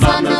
Hosanna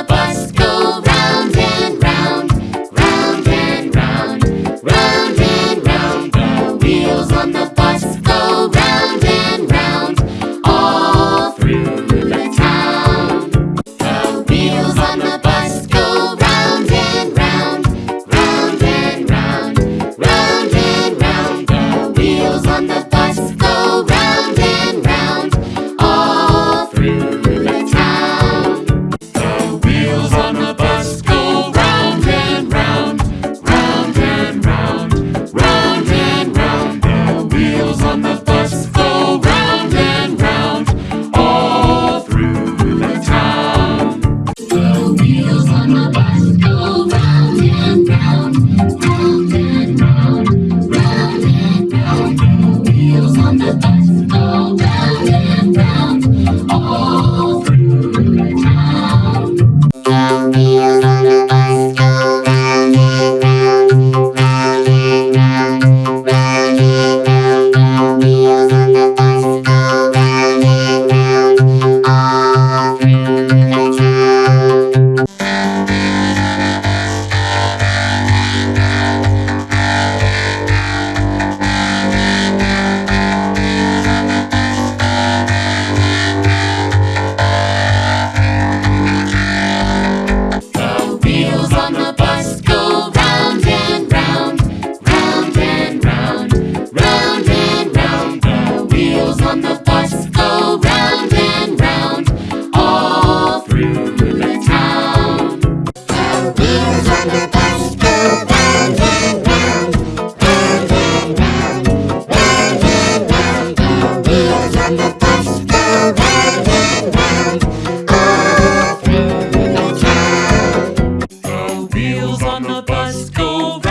wheels on the bus go round and round all through the town. The wheels on the bus go round and round, round and round, round and round. The wheels on the bus go round and round. All through the town. The wheels on the bus go round.